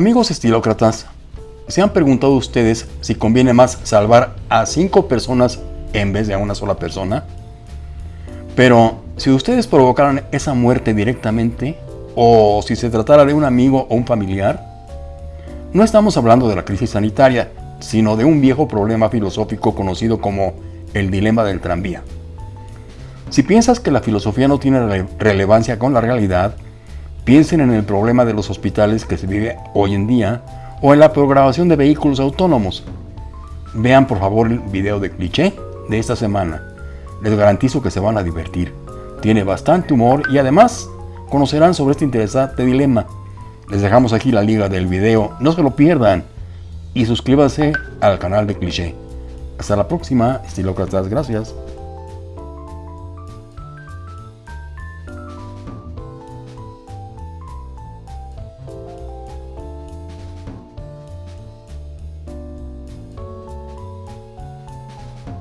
Amigos estilócratas, ¿se han preguntado ustedes si conviene más salvar a cinco personas en vez de a una sola persona? Pero si ustedes provocaran esa muerte directamente, o si se tratara de un amigo o un familiar, no estamos hablando de la crisis sanitaria, sino de un viejo problema filosófico conocido como el dilema del tranvía. Si piensas que la filosofía no tiene relevancia con la realidad, piensen en el problema de los hospitales que se vive hoy en día o en la programación de vehículos autónomos. Vean por favor el video de cliché de esta semana. Les garantizo que se van a divertir. Tiene bastante humor y además conocerán sobre este interesante dilema. Les dejamos aquí la liga del video, no se lo pierdan. Y suscríbanse al canal de Cliché. Hasta la próxima, estilócratas, gracias.